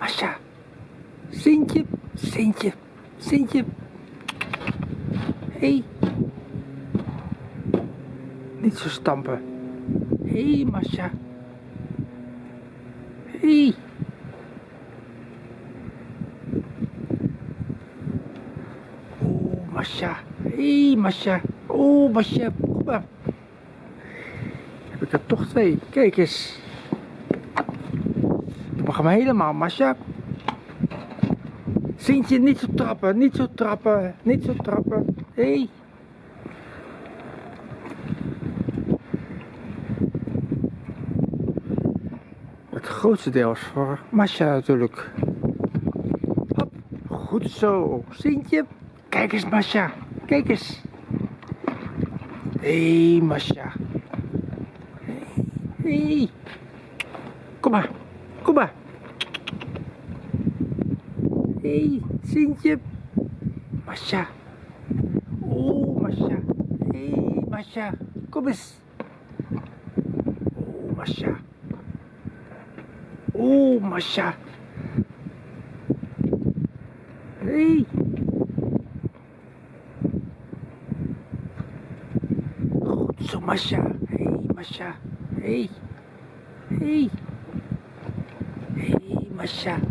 Masha. Sintje, Sintje, Sintje. Hé. Hey. Niet zo stampen. Hé, hey, Masha. Hé. Hey. Oeh, Masha. Hé, hey, Masha. Oeh, Masha. Heb ik er toch twee. Kijk eens. Hem helemaal, Masha. Sintje, niet zo trappen, niet zo trappen, niet zo trappen. Hé. Hey. Het grootste deel is voor Masha natuurlijk. Hop, goed zo. Sintje, kijk eens Masha, kijk eens. Hé hey, Masha. Hé. Hey. Kom maar, kom maar. Hey, Sintje. Masha. Oh, Masha. Hey, Masha. Kom. Oh, Masha. Oh, Masha. Hey. Goed zo, Masha. Hey, Masha. Hey. Hey. Hey, Masha.